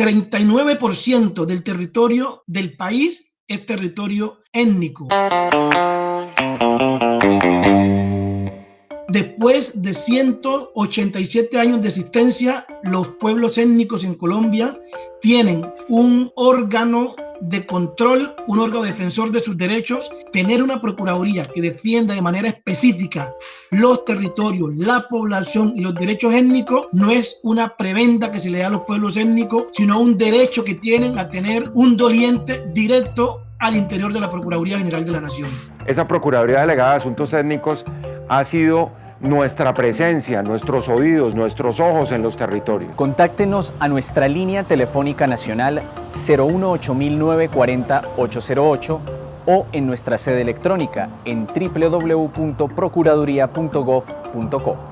39% del territorio del país es territorio étnico. Después de 187 años de existencia, los pueblos étnicos en Colombia tienen un órgano de control, un órgano defensor de sus derechos, tener una procuraduría que defienda de manera específica los territorios, la población y los derechos étnicos, no es una prebenda que se le da a los pueblos étnicos, sino un derecho que tienen a tener un doliente directo al interior de la Procuraduría General de la Nación. Esa Procuraduría Delegada de Asuntos Étnicos ha sido nuestra presencia, nuestros oídos, nuestros ojos en los territorios. Contáctenos a nuestra línea telefónica nacional 018-940-808 o en nuestra sede electrónica en www.procuraduría.gov.co.